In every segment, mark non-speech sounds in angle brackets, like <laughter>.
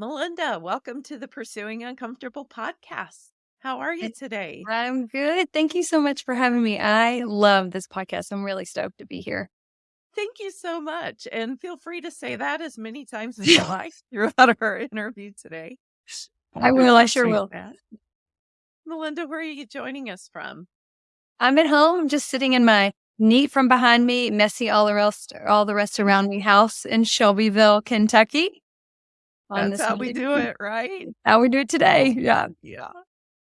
Melinda, welcome to the Pursuing Uncomfortable podcast. How are you today? I'm good. Thank you so much for having me. I love this podcast. I'm really stoked to be here. Thank you so much. And feel free to say that as many times as you <laughs> like throughout <laughs> our interview today. I will. I sure will. that. Melinda, where are you joining us from? I'm at home, just sitting in my neat from behind me, messy all the rest, all the rest around me house in Shelbyville, Kentucky. On That's this how we do it, right? <laughs> How we do it today. Yeah. Yeah.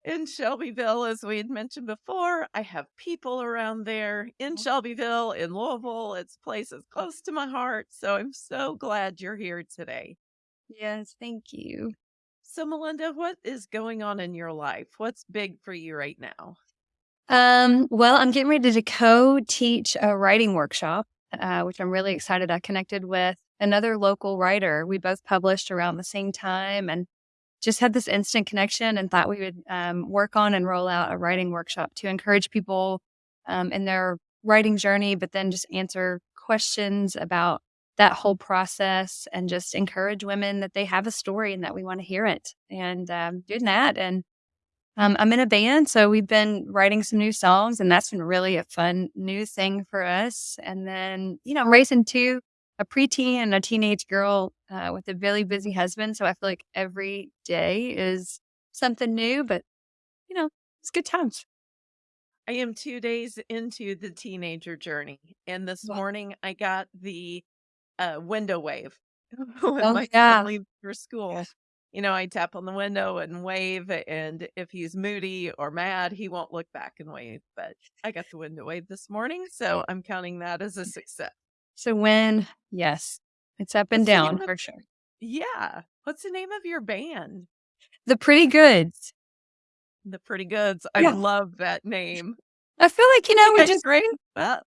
In Shelbyville, as we had mentioned before, I have people around there in Shelbyville, in Louisville. It's places close to my heart. So I'm so glad you're here today. Yes. Thank you. So, Melinda, what is going on in your life? What's big for you right now? Um, well, I'm getting ready to co-teach a writing workshop, uh, which I'm really excited. I connected with another local writer. We both published around the same time and just had this instant connection and thought we would um, work on and roll out a writing workshop to encourage people um, in their writing journey, but then just answer questions about that whole process and just encourage women that they have a story and that we want to hear it and um, doing that. And um, I'm in a band, so we've been writing some new songs, and that's been really a fun new thing for us. And then, you know, I'm raising two, a preteen and a teenage girl uh, with a really busy husband. So I feel like every day is something new, but, you know, it's good times. I am two days into the teenager journey, and this Wow. morning I got the uh, window wave <laughs> when Oh, my yeah. son leaves for school. You know, I tap on the window and wave, and if he's moody or mad, he won't look back and wave. But I got the window wave this morning, so I'm counting that as a success. So when, yes, it's up and What's down of- for sure. Yeah. What's the name of your band? The Pretty Goods. The Pretty Goods. I Yeah. love that name. I feel like, you know, we just great. Well,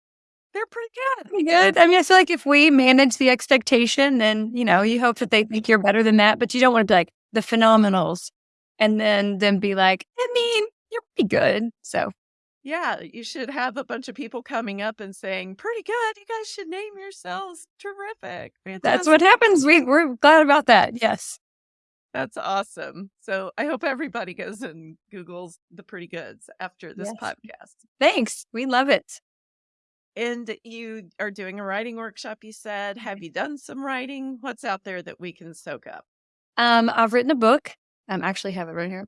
they're pretty good. pretty good. I mean, I feel like if we manage the expectation, then you know, you hope that they think you're better than that, but you don't want to be like the phenomenals, and then then be like, I mean, you're pretty good. So Yeah, you should have a bunch of people coming up and saying, "Pretty good. You guys should name yourselves terrific." that's what happens. We we're glad about that. Yes. That's awesome. So I hope everybody goes and Googles the Pretty Goods after this Yes. podcast. Thanks. We love it. And you are doing a writing workshop. You said, "Have you done some writing? What's out there that we can soak up?" Um, I've written a book. Um, actually have it right here.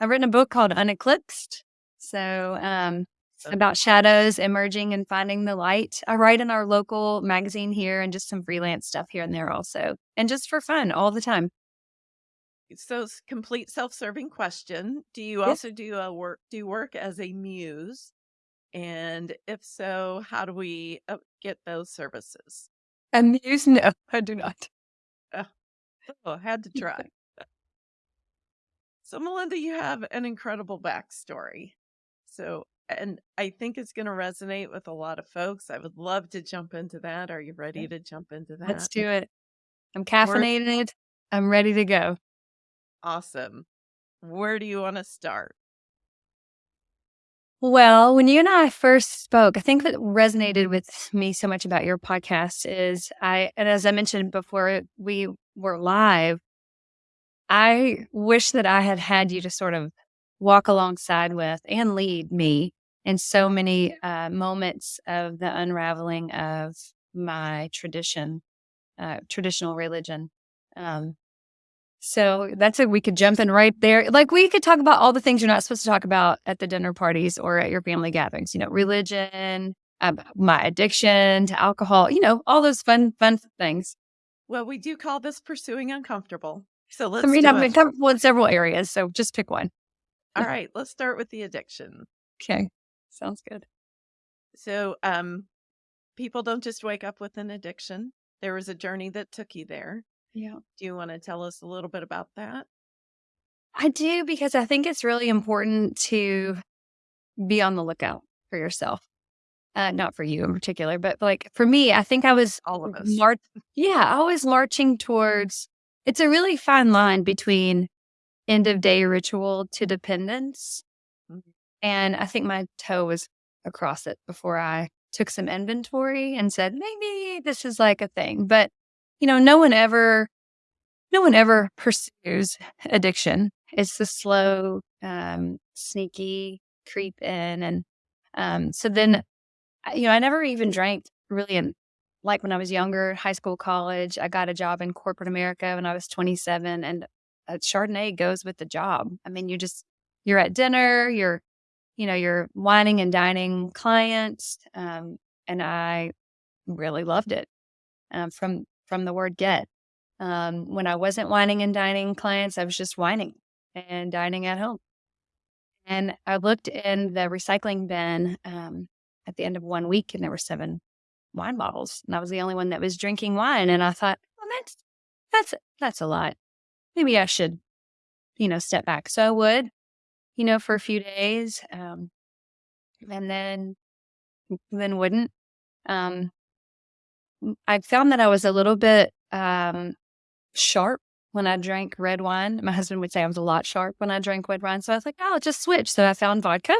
I've written a book called Uneclipsed. So um about shadows emerging and finding the light. I write in our local magazine here and just some freelance stuff here and there also. And just for fun all the time. So, complete self-serving question: Do you Yeah. also do a work do work as a muse? And if so, how do we uh, get those services? Amused? No, <laughs> I do not. Oh, I had to <laughs> try. So, Melinda, you have an incredible backstory. So, and I think it's going to resonate with a lot of folks. I would love to jump into that. Are you ready to jump into that? Let's do it. I'm caffeinated. I'm ready to go. Awesome. Where do you want to start? Well, when you and I first spoke, I think what resonated with me so much about your podcast is I, and as I mentioned before we were live, I wish that I had had you to sort of walk alongside with and lead me in so many uh, moments of the unraveling of my tradition, uh, traditional religion. Um, so that's it. We could jump in right there. Like we could talk about all the things you're not supposed to talk about at the dinner parties or at your family gatherings. You know, religion, um, my addiction to alcohol. You know, all those fun, fun things. Well, we do call this pursuing uncomfortable. So let's I mean, do I've it. been comfortable in several areas, so just pick one. All right, let's start with the addiction. Okay, sounds good. So, um, people don't just wake up with an addiction. There was a journey that took you there. Yeah. Do you want to tell us a little bit about that? I do because I think it's really important to be on the lookout for yourself. Uh, not for you in particular, but like for me, I think I was All of us. mar- yeah, I was marching towards. It's a really fine line between end of day ritual to dependence, Mhm. and I think my toe was across it before I took some inventory and said maybe this is like a thing. But you know, no one ever no one ever pursues addiction. It's the slow, um, sneaky creep in. And um, so then, you know, I never even drank really in like when I was younger, high school, college. I got a job in corporate America when I was 27, and a Chardonnay goes with the job. I mean, you just, you're at dinner, you're, you know, you're wining and dining clients. Um, and I really loved it um, from from the word get. Um, when I wasn't wining and dining clients, I was just wining and dining at home. And I looked in the recycling bin um, at the end of one week, and there were seven wine bottles, and I was the only one that was drinking wine. And I thought, well, that's that's that's a lot. Maybe I should, you know, step back. So I would, you know, for a few days, um, and then then wouldn't. Um, I found that I was a little bit um, sharp when I drank red wine. My husband would say I was a lot sharp when I drank red wine. So I was like, oh, I'll just switch. So I found vodka.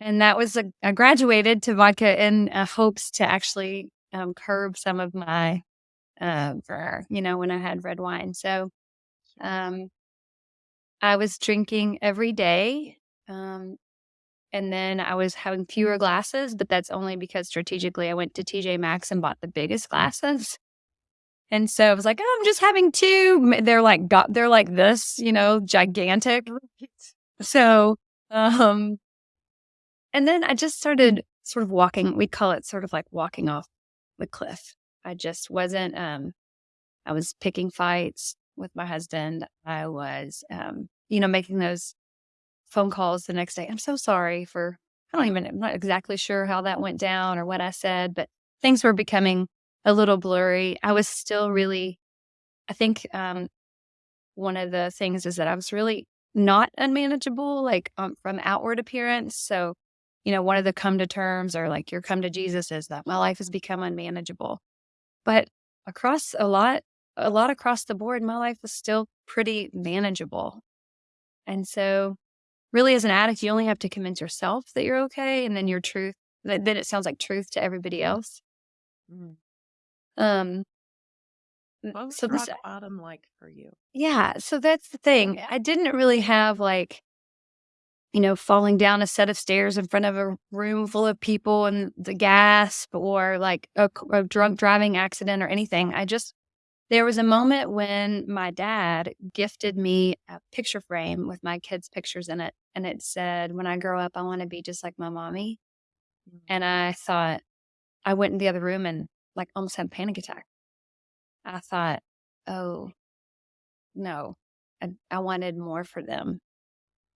And that was a, I graduated to vodka in uh, hopes to actually um, curb some of my, uh, you know, when I had red wine. So um, I was drinking every day. Um, and then I was having fewer glasses, but that's only because strategically I went to TJ Maxx and bought the biggest glasses. And so I was like, "Oh, I'm just having 2." They're like got they're like this, you know, gigantic. So, um, and then I just started sort of walking we call it sort of like walking off the cliff. I just wasn't, um I was picking fights with my husband. I was, um, you know, making those phone calls the next day. "I'm so sorry for" I don't even I'm not exactly sure how that went down or what I said, but things were becoming a little blurry. I was still really I think, um, one of the things is that I was really not unmanageable, like, um, from outward appearance. So, you know, one of the come to terms or like your come to Jesus is that my life has become unmanageable. But across a lot a lot across the board, my life was still pretty manageable. And so, really, as an addict, you only have to convince yourself that you're okay, and then your truth then it sounds like truth to everybody else. Mm. Um, What was so this bottom like for you? Yeah, so that's the thing. I didn't really have, like, you know, falling down a set of stairs in front of a room full of people and the gasp or, like, a drunk driving accident or anything. I just there was a moment when my dad gifted me a picture frame with my kids' pictures in it, and it said, "When I grow up, I wanna be just like my mommy." Mm. And I thought I went in the other room and, like, almost had a panic attack. I thought, "Oh, no." And I wanted more for them.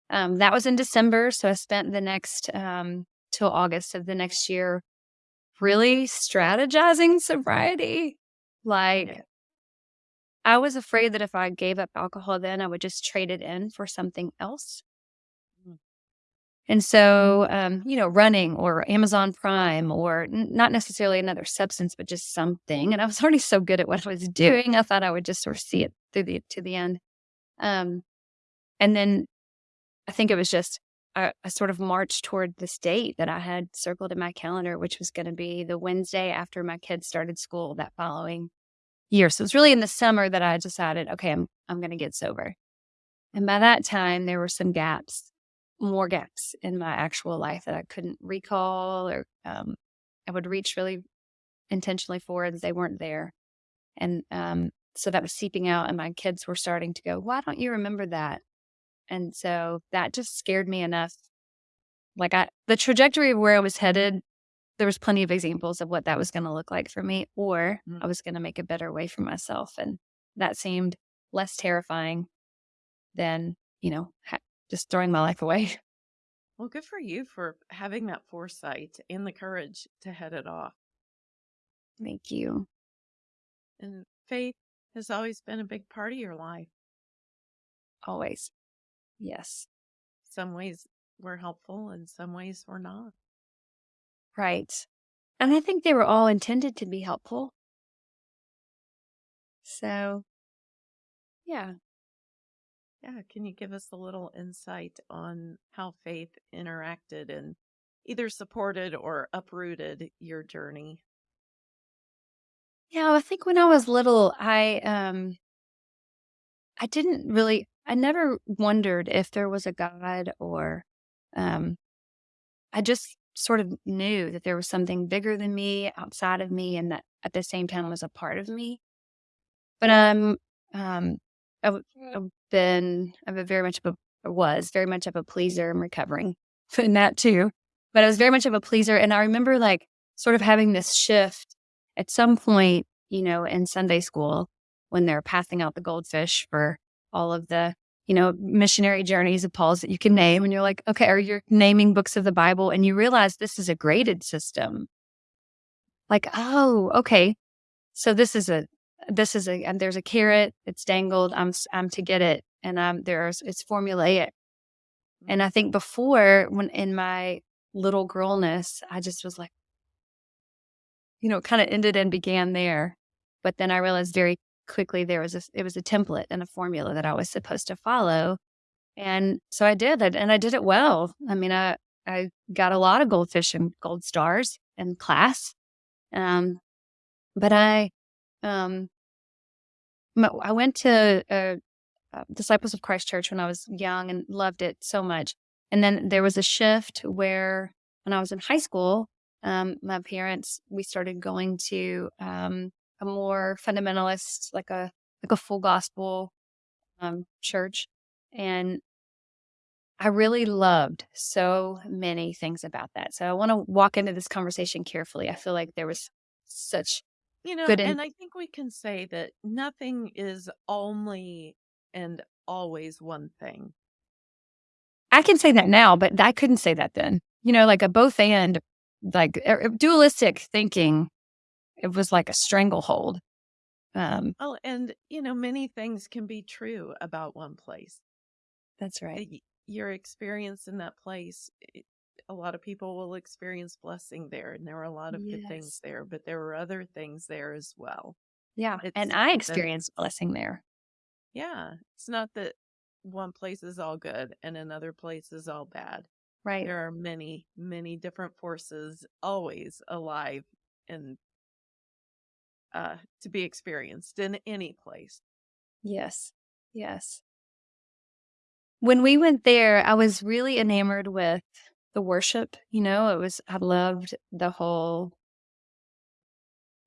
Um, that was in December, so I spent the next, um till August of the next year really strategizing sobriety. Yeah. I was afraid that if I gave up alcohol then, I would just trade it in for something else. Mm. And so, um, you know, running or Amazon Prime or n not necessarily another substance, but just something, and I was <laughs> already so good at what I was doing, I thought I would just sort of see it through the to the end. Um, and then I think it was just I I sort of marched toward this date that I had circled in my calendar, which was gonna be the Wednesday after my kids started school that following year. So, it was really in the summer that I decided, "Okay, I'm I'm gonna get sober." And by that time, there were some gaps, more gaps in my actual life that I couldn't recall or, um, I would reach really intentionally for, and they weren't there. And, um, so that was seeping out, and my kids were starting to go, "Why don't you remember that?" And so that just scared me enough. Like, I the trajectory of where I was headed, there was plenty of examples of what that was gonna look like for me, or Mm. I was gonna make a better way for myself, and that seemed less terrifying than, you know, ha just throwing my life away. <laughs> Well, good for you for having that foresight and the courage to head it off. Thank you. And faith has always been a big part of your life. Always. Yes. Some ways were helpful and some ways were not. Right. And I think they were all intended to be helpful. So yeah. Yeah, can you give us a little insight on how faith interacted and either supported or uprooted your journey? Yeah, I think when I was little, I, um I didn't really I never wondered if there was a God or, um I just sort of knew that there was something bigger than me, outside of me, and that at the same time was a part of me. But, um, um, I've I've been I'm a very much of a was very much of a pleaser, I'm recovering <laughs> in that too. But I was very much of a pleaser, and I remember, like, sort of having this shift at some point, you know, in Sunday school when they're passing out the goldfish for all of the, you know, missionary journeys of Paul's that you can name, and you're like, "Okay," or you're naming books of the Bible, and you realize this is a graded system. Like, "Oh, okay. So this is a this is a and there's a carrot, it's dangled, I'm I'm to get it, and, um, there's it's formulaic." And I think before, when in my little girlness, I just was like you know, kinda ended and began there. But then I realized very quickly there was a it was a template and a formula that I was supposed to follow. And so I did it, and I did it well. I mean, I I got a lot of goldfish and gold stars in class. Um, but I, um I went to, uh, uh, Disciples of Christ Church when I was young and loved it so much. And then there was a shift where when I was in high school, um, my parents we started going to, um, a more fundamentalist, like a like a full gospel, um, church, and I really loved so many things about that. So I wanna walk into this conversation carefully. I feel like there was such You know, good in and I think we can say that nothing is only and always one thing. I can say that now, but I couldn't say that then. You know, like a both and, like, er er dualistic thinking, it was like a stranglehold. Um Oh, and, you know, many things can be true about one place. That's right. Your experience in that place, a lot of people will experience blessing there, and there were a lot of good things there, but there were other things there as well. Yeah, and It's I that experienced blessing there. Yeah, it's not that one place is all good and another place is all bad. Right. There are many, many different forces always alive and uh, to be experienced in any place. Yes. Yes. When we went there, I was really enamored with the worship, you know, it was I loved the whole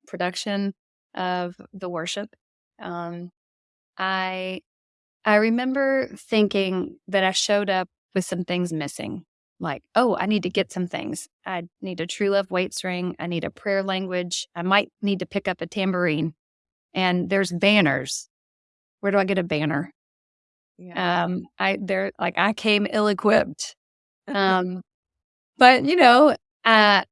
production of the worship. Um, I I remember thinking that I showed up with some things missing, like, "Oh, I need to get some things. I need a True Love Waits ring, I need a prayer language, I might need to pick up a tambourine, and there's banners. Where do I get a banner?" Yeah. Um, I they're like, I came ill-equipped. <laughs> Um, but, you know, uh,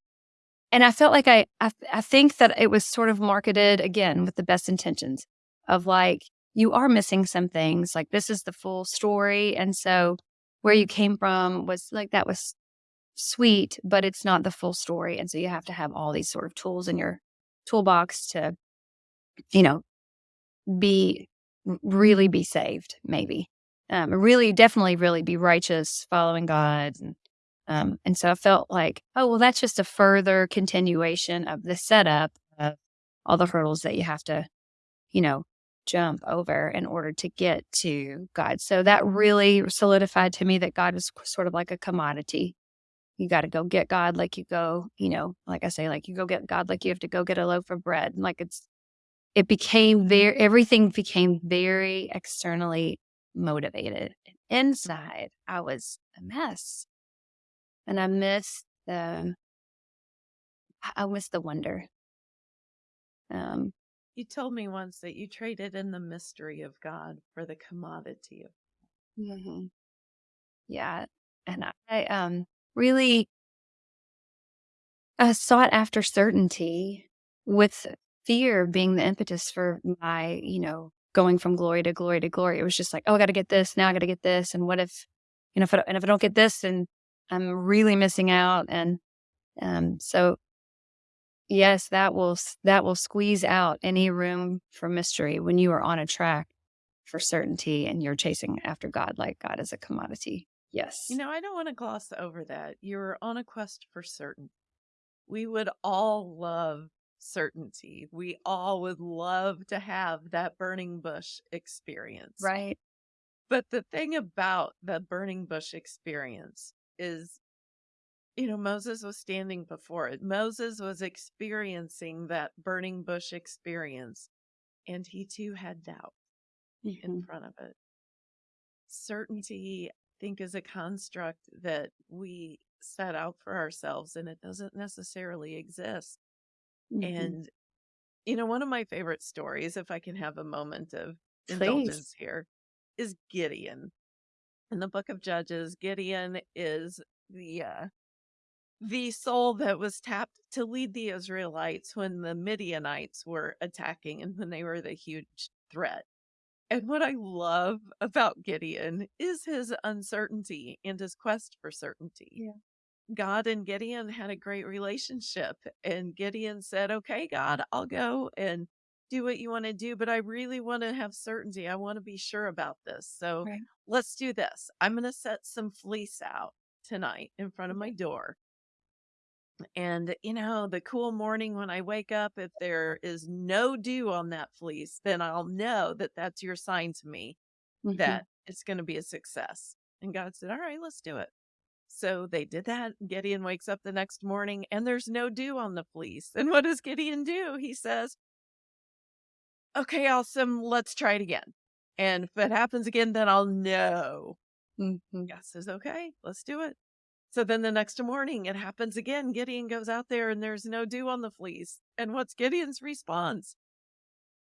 and I felt like I I I think that it was sort of marketed, again, with the best intentions of, like, you are missing some things, like, this is the full story, and so where you came from was like, that was sweet, but it's not the full story, and so you have to have all these sort of tools in your toolbox to, you know, be really be saved, maybe. Um, really, definitely really be righteous, following God, and, um, and so I felt like, "Oh, well, that's just a further continuation of the setup of all the hurdles that you have to, you know, jump over in order to get to God." So that really solidified to me that God is sort of like a commodity. You gotta go get God like you go, you know, like I say, like, you go get God like you have to go get a loaf of bread, like, it's it became very, everything became very externally motivated. Inside, I was a mess. And I missed the I I miss the wonder. Um You told me once that you traded in the mystery of God for the commodity of Mhm. Yeah, and I, um, really uh, sought after certainty with fear being the impetus for my, you know, going from glory to glory to glory. It was just like, "Oh, I gotta get this, now I gotta get this, and what if you know, if I and if I don't get this, then I'm really missing out," and, um, so yes, that will that will squeeze out any room for mystery when you are on a track for certainty and you're chasing after God like God is a commodity. Yes. You know, I don't wanna gloss over that. You're on a quest for certain we would all love certainty. We all would love to have that burning bush experience. Right. But the thing about the burning bush experience is, you know, Moses was standing before it. Moses was experiencing that burning bush experience, and he too had doubt in Mhm. front of it. Certainty, I think, is a construct that we set out for ourselves, and it doesn't necessarily exist. Mhm. And, you know, one of my favorite stories, if I can have a moment of Please. indulgence here, is Gideon. In the book of Judges, Gideon is the uh, the soul that was tapped to lead the Israelites when the Midianites were attacking and when they were the huge threat. And what I love about Gideon is his uncertainty and his quest for certainty. Yeah. God and Gideon had a great relationship, and Gideon said, Okay, God, I'll go and do what you want to do, but I really want to have certainty. I want to be sure about this. So Right. let's do this. I'm going to set some fleece out tonight in front of my door. And, you know, the cool morning when I wake up, if there is no dew on that fleece, then I'll know that that's your sign to me Mhm. that it's going to be a success. And God said, All right, let's do it. So they did that. Gideon wakes up the next morning and there's no dew on the fleece. And what does Gideon do? He says, Okay, awesome. Let's try it again. And if it happens again, then I'll know. Mhm. God says, Okay, let's do it. So then the next morning it happens again. Gideon goes out there and there's no dew on the fleece. And what's Gideon's response?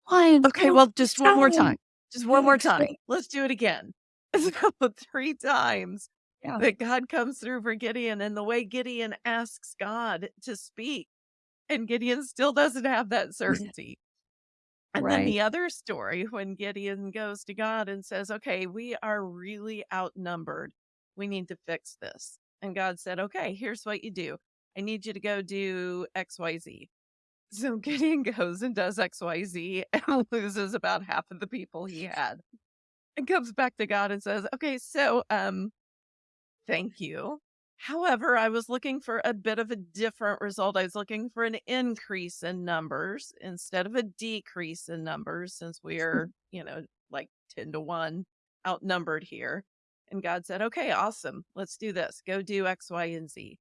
One, Okay, well, just one more time. time. Just one more time. Let's do it again. <laughs> So three times Yeah. that God comes through for Gideon and the way Gideon asks God to speak. And Gideon still doesn't have that certainty. And then the other story when Gideon goes to God and says, Okay, we are really outnumbered. We need to fix this. And God said, Okay, here's what you do. I need you to go do XYZ. <laughs> So Gideon goes and does XYZ <laughs> and loses about half of the people he had. And comes back to God and says, Okay, so um Thank you. However, I was looking for a bit of a different result. I was looking for an increase in numbers instead of a decrease in numbers since we are, you know, like 10 to 1 outnumbered here. And God said, Okay, awesome. Let's do this. Go do X, Y, and Z.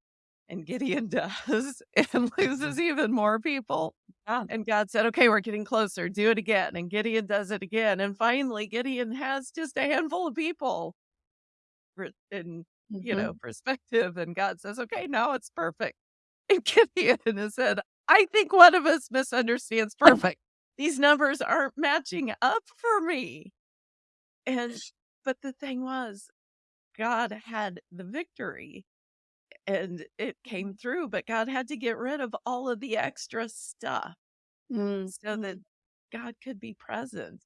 And Gideon <laughs> does and loses even more people. Yeah. And God said, Okay, we're getting closer. Do it again. And Gideon does it again. And finally, Gideon has just a handful of people in you Mhm. know, perspective. And God says, okay, now it's perfect. And <laughs> Gideon has said, I think one of us misunderstands perfect. These numbers aren't matching up for me. And, but the thing was, God had the victory and it came through, but God had to get rid of all of the extra stuff Mm. so that God could be present.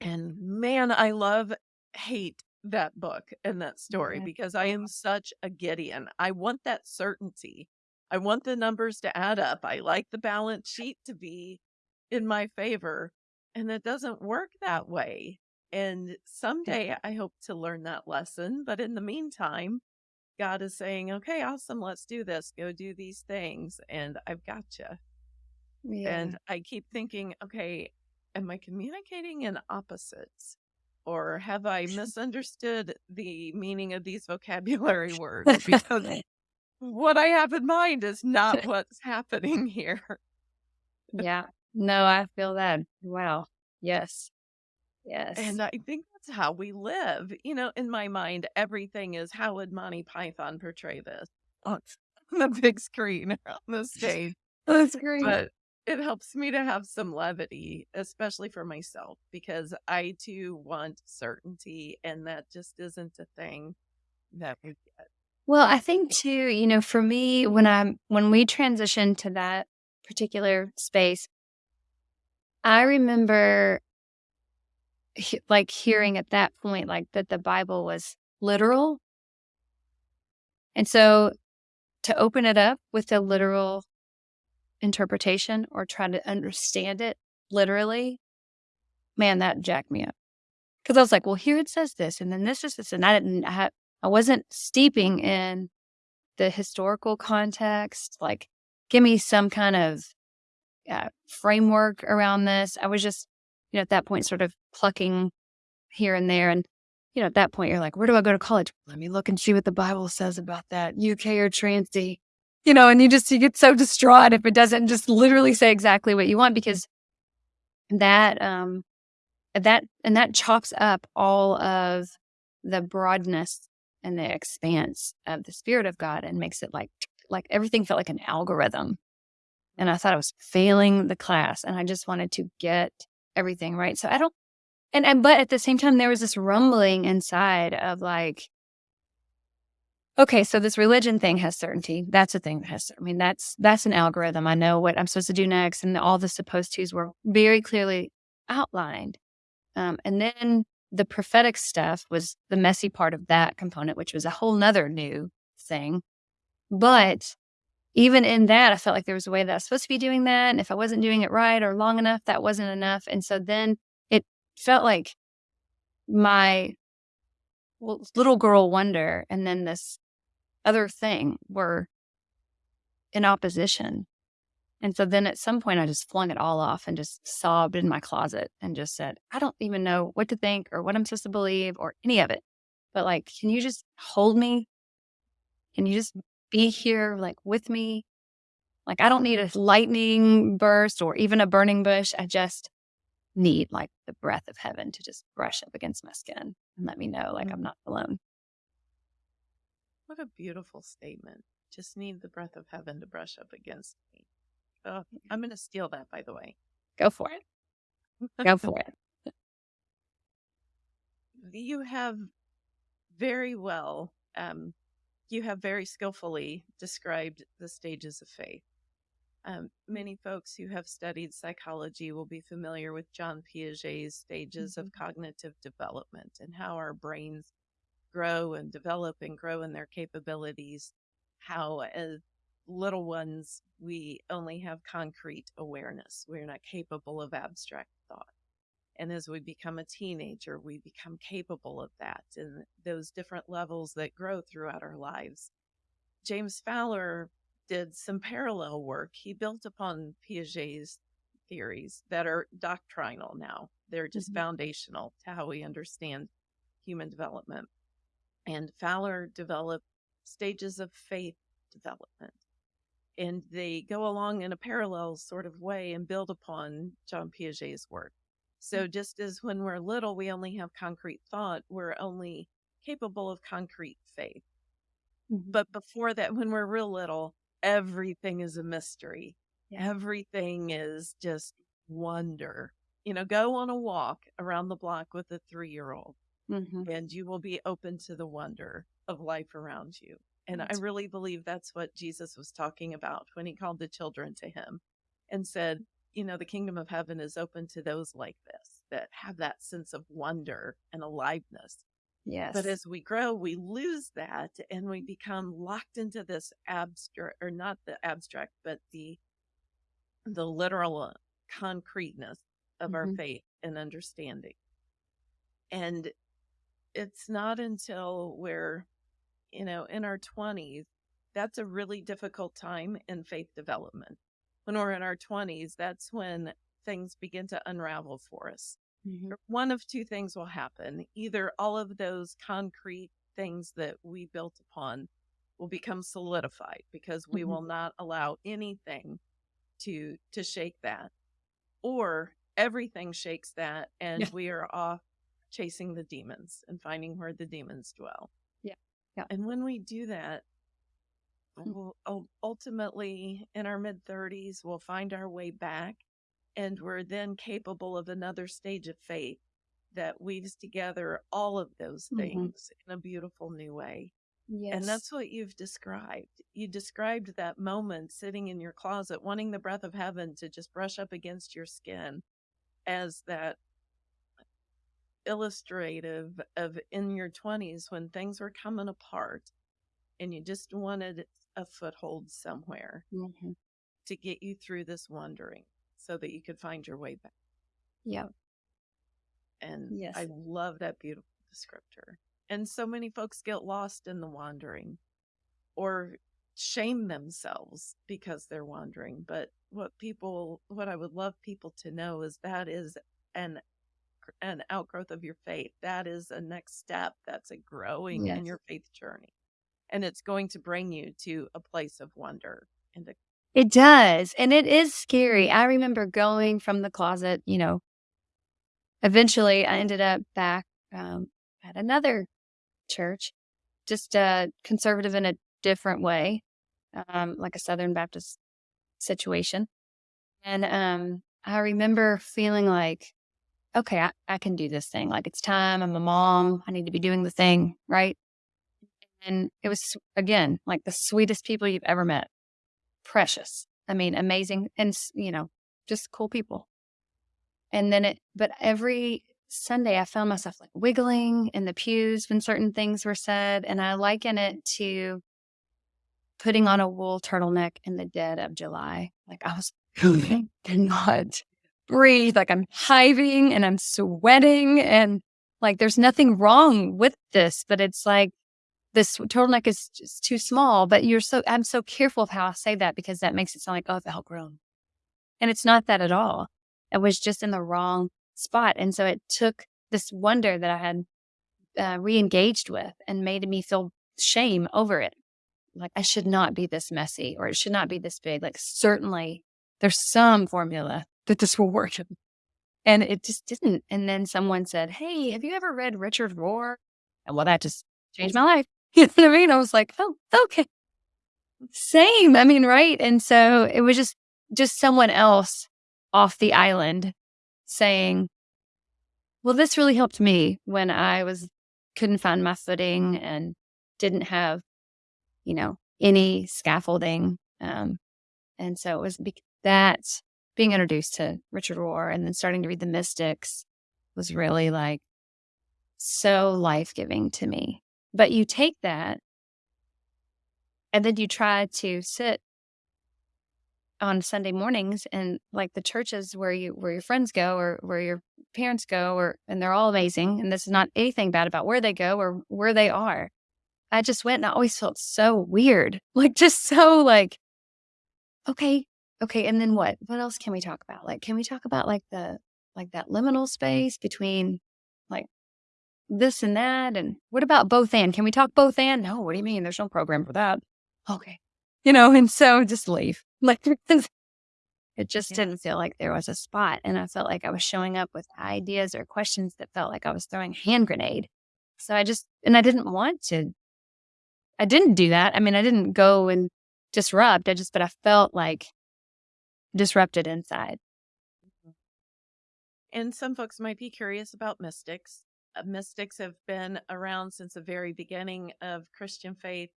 And man, I love hate that book and that story because I am such a Gideon. I want that certainty. I want the numbers to add up. I like the balance sheet to be in my favor. And it doesn't work that way. And someday I hope to learn that lesson. But in the meantime, God is saying, okay, awesome, let's do this. Go do these things. And I've got you. Yeah. And I keep thinking, okay, am I communicating in opposites? Or have I <laughs> misunderstood the meaning of these vocabulary words? <laughs> Because <laughs> what I have in mind is not what's happening here. yeah. No, I feel that. Wow. Yes. Yes. And I think that's how we live. You know, in my mind, everything is how would Monty Python portray this on <laughs> the big screen or <laughs> on the stage? <laughs> That's great. but it helps me to have some levity, especially for myself, because I too want certainty, and that just isn't a thing that we get. Well, I think too, you know, for me, when I'm when we transitioned to that particular space, I remember like hearing at that point like that the Bible was literal. And so to open it up with a literal interpretation or try to understand it literally, man, that jacked me up. Cuz I was like, well, here it says this and then this is this and I didn't I, had, I wasn't steeping in the historical context, like give me some kind of uh, framework around this. I was just, you know, at that point, sort of plucking here and there. And, you know, at that point, you're like, where do I go to college? Let me look and see what the Bible says about that, UK or Transy, you know, and you just, you get so distraught if it doesn't just literally say exactly what you want because that, um, that, and that chops up all of the broadness and the expanse of the spirit of God and makes it like, like everything felt like an algorithm. And I thought I was failing the class and I just wanted to get everything right. So I don't, and, and, but at the same time, there was this rumbling inside of like, okay, so this religion thing has certainty. That's a thing that has, I mean, that's, that's an algorithm. I know what I'm supposed to do next. And all the supposed tos were very clearly outlined. Um, and then the prophetic stuff was the messy part of that component, which was a whole nother new thing. But even in that, I felt like there was a way that I was supposed to be doing that. And if I wasn't doing it right or long enough, that wasn't enough. And so then it felt like my little girl wonder and then this other thing were in opposition. And so then at some point, I just flung it all off and just sobbed in my closet and just said, I don't even know what to think or what I'm supposed to believe or any of it. But like, can you just hold me? Can you just be here, like with me? Like, I don't need a lightning burst or even a burning bush. I just need like the breath of heaven to just brush up against my skin and let me know like I'm not alone. What a beautiful statement. Just need the breath of heaven to brush up against me. Oh, I'm going to steal that, by the way. Go for it. Go <laughs> for it. You have very well, um, you have very skillfully described the stages of faith. Um, many folks who have studied psychology will be familiar with John Piaget's stages mm-hmm. of cognitive development and how our brains grow and develop and grow in their capabilities. How, as little ones, we only have concrete awareness. We're not capable of abstract thought. And as we become a teenager, we become capable of that and those different levels that grow throughout our lives. James Fowler did some parallel work. He built upon Piaget's theories that are doctrinal now. They're just mm-hmm. foundational to how we understand human development. And Fowler developed stages of faith development and they go along in a parallel sort of way and build upon John Piaget's work. So mm. just as when we're little, we only have concrete thought, we're only capable of concrete faith. Mm-hmm. But before that, when we're real little, everything is a mystery. Yeah. Everything is just wonder. You know, go on a walk around the block with a three year old mm-hmm. and you will be open to the wonder of life around you. And I really believe that's what Jesus was talking about when he called the children to him and said, you know, the kingdom of heaven is open to those like this that have that sense of wonder and aliveness. Yes. But as we grow, we lose that and we become locked into this abstract or not the abstract, but the the literal concreteness of mm-hmm. our faith and understanding. And it's not until we're you know, in our 20s, that's a really difficult time in faith development. When we're in our 20s, that's when things begin to unravel for us. Mm-hmm. One of two things will happen. Either all of those concrete things that we built upon will become solidified because we mm-hmm. will not allow anything to to shake that or everything shakes that and yeah. we are off chasing the demons and finding where the demons dwell yeah. yeah And when we do that. We'll ultimately in our mid 30s, we'll find our way back and we're then capable of another stage of faith that weaves together all of those mm-hmm. things mm-hmm. in a beautiful new way. Yes. And that's what you've described. You described that moment sitting in your closet, wanting the breath of heaven to just brush up against your skin as that illustrative of in your 20s when things were coming apart and you just wanted a foothold somewhere mm-hmm. to get you through this wandering so that you could find your way back. Yeah. And yes. I love that beautiful descriptor. And so many folks get lost in the wandering or shame themselves because they're wandering. But what people, what I would love people to know is that is an an outgrowth of your faith. That is a next step. That's a growing in your faith journey. And it's going to bring you to a place of wonder and It does, and it is scary. I remember going from the closet, you know, eventually I ended up back um, at another church, just uh, conservative in a different way, um, like a Southern Baptist situation. And um, I remember feeling like, okay, I, I can do this thing. Like it's time. I'm a mom. I need to be doing the thing, right? And it was, again, like the sweetest people you've ever met. Precious. I mean, amazing. And, you know, just cool people. And then it, but every Sunday I found myself like wiggling in the pews when certain things were said. And I liken it to putting on a wool turtleneck in the dead of July. Like I was, <laughs> I cannot breathe. Like I'm hiving and I'm sweating and like there's nothing wrong with this, but it's like this turtleneck is just too small. But you're so, I'm so careful of how I say that because that makes it sound like, oh, it's outgrown. And it's not that at all. It was just in the wrong spot. And so it took this wonder that I had uh, re engaged with and made me feel shame over it. Like I should not be this messy or it should not be this big. Like, certainly there's some formula that this will work. And it just didn't. And then someone said, Hey, have you ever read Richard Rohr? And well, that just changed my life. You know what I mean? I was like, Oh, okay. Same. I mean, right. And so it was just, just someone else off the island saying, well, this really helped me when I was couldn't find my footing and didn't have, you know, any scaffolding. Um, and so it was bec- that being introduced to Richard Rohr and then starting to read the Mystics was really like so life giving to me. But you take that and then you try to sit on Sunday mornings and like the churches where you where your friends go or where your parents go or and they're all amazing and this is not anything bad about where they go or where they are. I just went and I always felt so weird. <laughs> Like just so like okay, okay, and then what? What else can we talk about? Like can we talk about like the like that liminal space between like this and that and what about both and? Can we talk both and? No, what do you mean? There's no program for that. Okay. You know, and so just leave. <laughs> Like It just Yeah. didn't feel like there was a spot. And I felt like I was showing up with ideas or questions that felt like I was throwing a hand grenade. So I just, and I didn't want to, I didn't do that. I mean, I didn't go and disrupt. I just, but I felt like disrupted inside. Mm-hmm. And some folks might be curious about mystics. Uh, mystics have been around since the very beginning of Christian faith.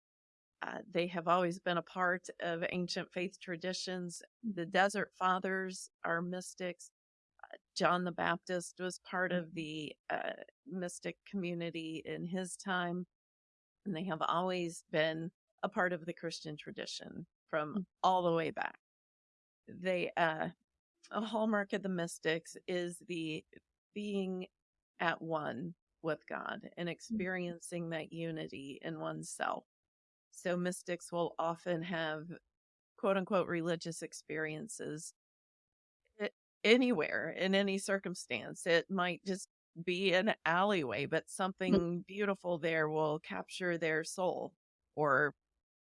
Uh, they have always been a part of ancient faith traditions. The Desert Fathers are mystics. Uh, John the Baptist was part of the uh, mystic community in his time, and they have always been a part of the Christian tradition from Mm. all the way back. They, uh, a hallmark of the mystics is the being at one with God and mm. experiencing that unity in oneself. So mystics will often have quote unquote religious experiences anywhere in any circumstance. It might just be an alleyway, but mm. something beautiful there will capture their soul or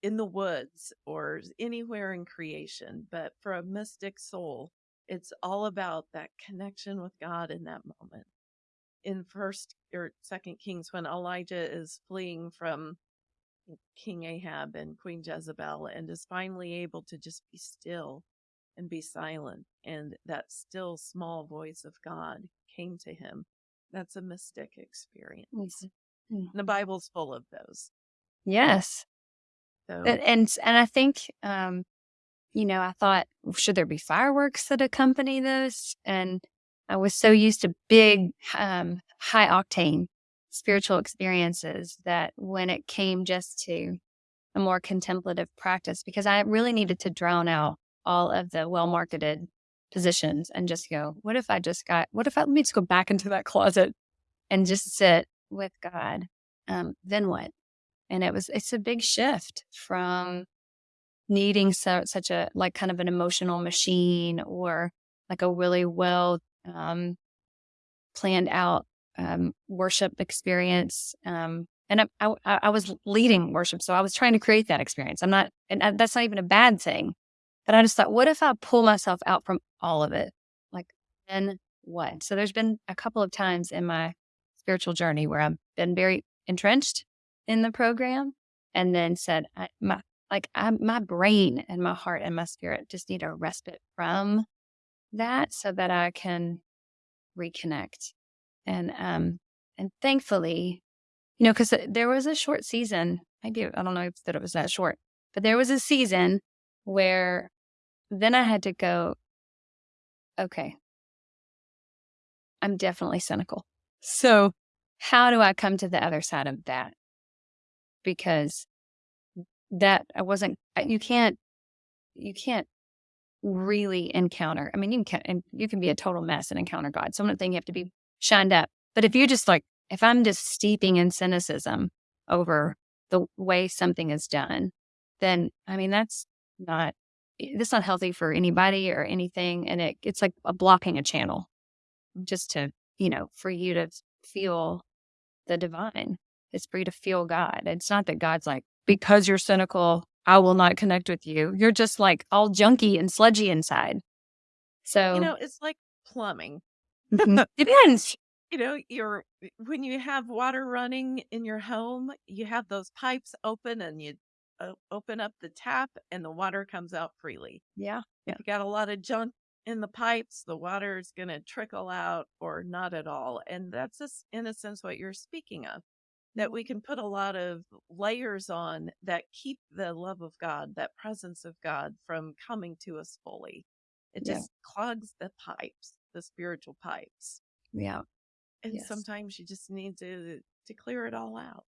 in the woods or anywhere in creation. But for a mystic soul, it's all about that connection with God in that moment. In first or second Kings, when Elijah is fleeing from King Ahab and Queen Jezebel and is finally able to just be still and be silent. And that still small voice of God came to him. That's a mystic experience. Mm. The Bible's full of those. Yes. So And, and, and I think, um, you know, I thought, should there be fireworks that accompany this? And I was so used to big, um, high octane spiritual experiences that when it came just to a more contemplative practice, because I really needed to drown out all of the well marketed positions and just go, what if I just got, what if I, let me just go back into that closet and just sit with God? Um, then what? And it was, it's a big shift from needing so, such a like kind of an emotional machine or like a really well um, planned out um, worship experience. Um, and I, I, I, was leading worship, so I was trying to create that experience. I'm not, and that's not even a bad thing. But I just thought, what if I pull myself out from all of it? Like, then what? So there's been a couple of times in my spiritual journey where I've been very entrenched in the program, and then said, I, my like I, my brain and my heart and my spirit just need a respite from that so that I can reconnect. And um and thankfully, you know, because there was a short season. Maybe I don't know if that it was that short, but there was a season where then I had to go. Okay, I'm definitely cynical. So, how do I come to the other side of that? Because that I wasn't. You can't. You can't really encounter. I mean, you can and you can be a total mess and encounter God. So I'm not saying you have to be shined up, but if you just like, if I'm just steeping in cynicism over the way something is done, then I mean that's not eh, that's not healthy for anybody or anything, and it it's like a blocking a channel, just to you know for you to feel the divine. It's for you to feel God. It's not that God's like because you're cynical, I will not connect with you. You're just like all junky and sludgy inside. So, You know, it's like plumbing. Mm-hmm. <laughs> depends. You know, you're when you have water running in your home, you have those pipes open and you o- open up the tap and the water comes out freely. Yeah. Yeah. If you got a lot of junk in the pipes, the water is going to trickle out or not at all. And that's just, in a sense, what you're speaking of that we can put a lot of layers on that keep the love of God, that presence of God from coming to us fully. It Yeah. just clogs the pipes, the spiritual pipes. Yeah. And Yes. sometimes you just need to to clear it all out.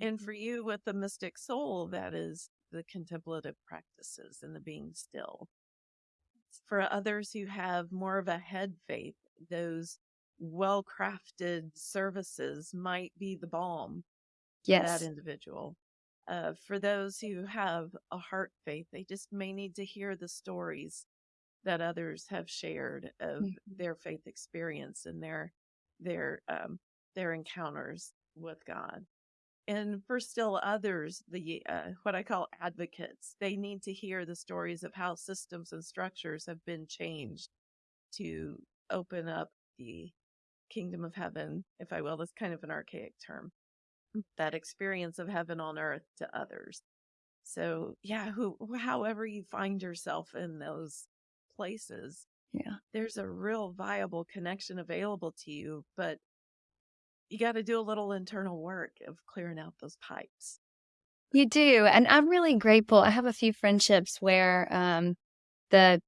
And Mhm. for you with the mystic soul, that is the contemplative practices and the being still. For others who have more of a head faith, those well crafted services might be the balm for that individual. Uh, for those who have a heart faith, they just may need to hear the stories that others have shared of Mhm. their faith experience and their their um, their encounters with God. And for still others, the uh, what I call advocates, they need to hear the stories of how systems and structures have been changed to open up the kingdom of heaven, if I will. That's kind of an archaic term. That experience of heaven on earth to others. So, yeah, who, however you find yourself in those places, Yeah. there's a real viable connection available to you, but you got to do a little internal work of clearing out those pipes. You do. And I'm really grateful. I have a few friendships where um the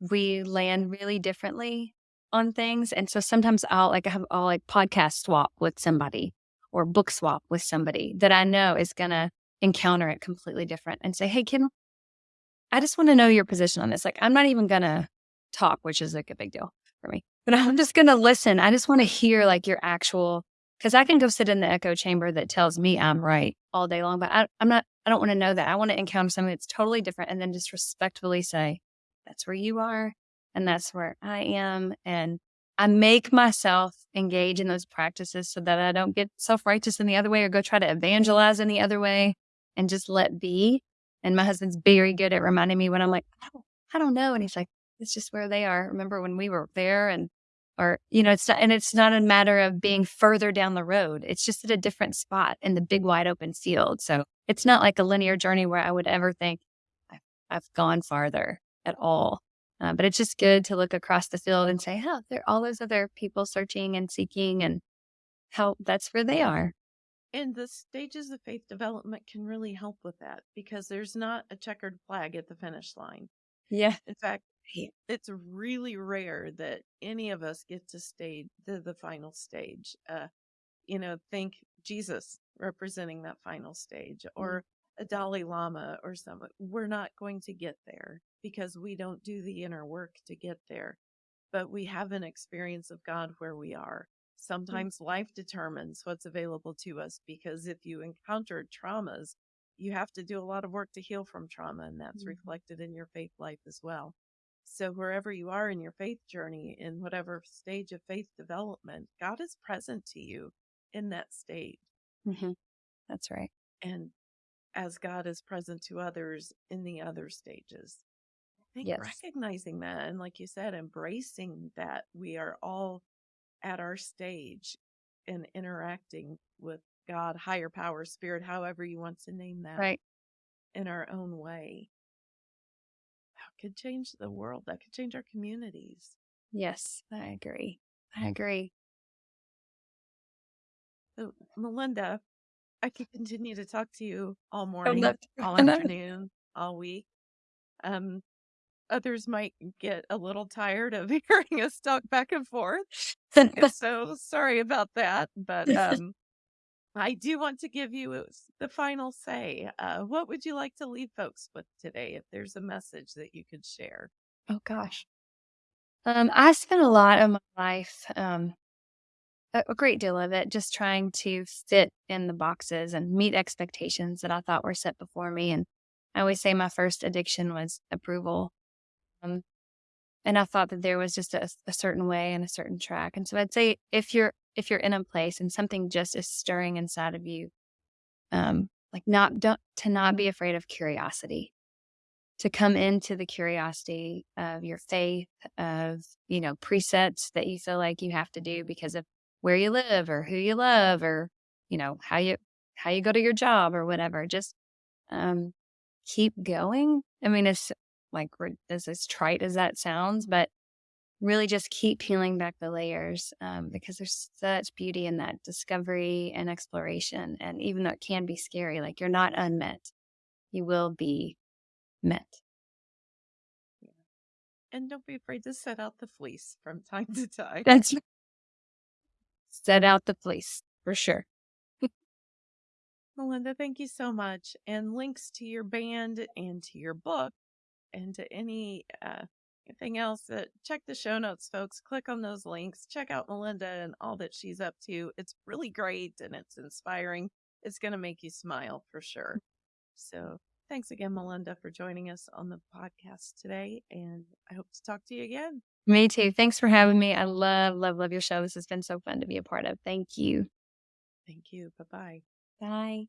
we land really differently on things. And so sometimes I'll like have I'll like podcast swap with somebody or book swap with somebody that I know is gonna encounter it completely different and say, Hey, can I just want to know your position on this. Like I'm not even gonna talk, which is like a big deal for me. But I'm just gonna listen. I just want to hear like your actual because I can go sit in the echo chamber that tells me I'm right all day long, but I, I'm not. I don't want to know that. I want to encounter something that's totally different, and then just respectfully say, "That's where you are, and that's where I am," and I make myself engage in those practices so that I don't get self righteous in the other way or go try to evangelize in the other way, and just let be. And my husband's very good at reminding me when I'm like, I don't, I don't know, and he's like, "It's just where they are." Remember when we were there and or you know it's not and it's not a matter of being further down the road it's just at a different spot in the big wide open field so it's not like a linear journey where i would ever think i've, I've gone farther at all uh, but it's just good to look across the field and say oh there are all those other people searching and seeking and how that's where they are And the stages of faith development can really help with that because there's not a checkered flag at the finish line. yeah In fact, it's really rare that any of us get to stay to the final stage. Uh, you know, think Jesus representing that final stage or a Dalai Lama or someone. We're not going to get there because we don't do the inner work to get there. But we have an experience of God where we are. Sometimes life determines what's available to us because if you encounter traumas, you have to do a lot of work to heal from trauma, and that's Mhm. reflected in your faith life as well. So, wherever you are in your faith journey, in whatever stage of faith development, God is present to you in that state. Mhm. That's right. And as God is present to others in the other stages. I think Yes. recognizing that and, like you said, embracing that we are all at our stage and interacting with God, higher power, spirit, however you want to name that, Right. in our own way. That could change the world. That could change our communities. Yes, I agree. I agree. So, Melinda, I could continue to talk to you all morning, <laughs> all <laughs> afternoon, all week. Um, others might get a little tired of <laughs> hearing us talk back and forth. So sorry about that. But um, I do want to give you the final say. Uh, what would you like to leave folks with today if there's a message that you could share? Oh gosh. Um, I spent a lot of my life, um, a, great deal of it, just trying to fit in the boxes and meet expectations that I thought were set before me. And I always say my first addiction was approval. Um, and I thought that there was just a, a certain way and a certain track. And so I'd say if you're if you're in a place and something just is stirring inside of you, um, like not don't to not be afraid of curiosity to come into the curiosity of your faith, of, you know, presets that you feel like you have to do because of where you live or who you love or, you know, how you how you go to your job or whatever. Just um keep going. I mean, it's like we're as as trite as that sounds, but really just keep peeling back the layers um, because there's such beauty in that discovery and exploration. And even though it can be scary, like you're not unmet, you will be met. And don't be afraid to set out the fleece from <laughs> time to time. That's set out the place for sure. Melinda, thank you so much. And links to your band and to your book and to any uh, anything else that check the show notes, folks. Click on those links. Check out Melinda and all that she's up to. It's really great and it's inspiring. It's going to make you smile for sure. So thanks again, Melinda, for joining us on the podcast today. And I hope to talk to you again. Me too. Thanks for having me. I love, love, love your show. This has been so fun to be a part of. Thank you. Thank you. Bye bye. Bye.